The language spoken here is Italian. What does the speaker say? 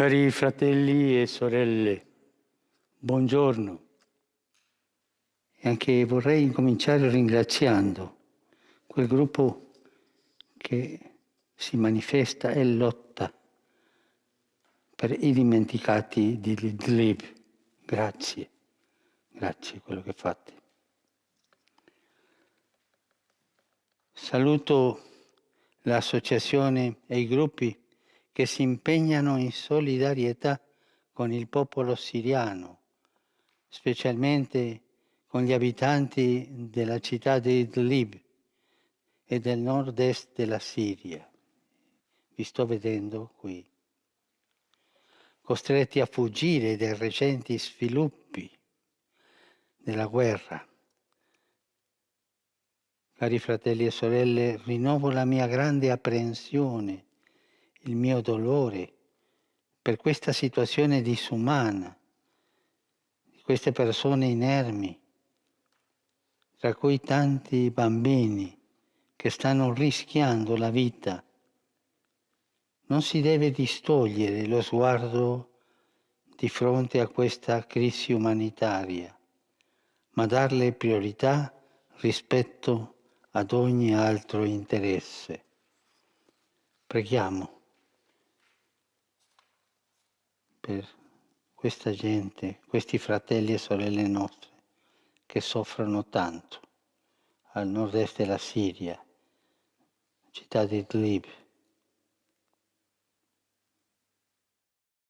Cari fratelli e sorelle, buongiorno. E anche vorrei incominciare ringraziando quel gruppo che si manifesta e lotta per i dimenticati di Idlib. Grazie, grazie quello che fate. Saluto l'associazione e i gruppi che si impegnano in solidarietà con il popolo siriano, specialmente con gli abitanti della città di Idlib e del nord-est della Siria. Vi sto vedendo qui. Costretti a fuggire dai recenti sviluppi della guerra. Cari fratelli e sorelle, rinnovo la mia grande apprensione il mio dolore per questa situazione disumana, di queste persone inermi, tra cui tanti bambini che stanno rischiando la vita. Non si deve distogliere lo sguardo di fronte a questa crisi umanitaria, ma darle priorità rispetto ad ogni altro interesse. Preghiamo. Per questa gente, questi fratelli e sorelle nostre che soffrono tanto al nord-est della Siria, città di Idlib.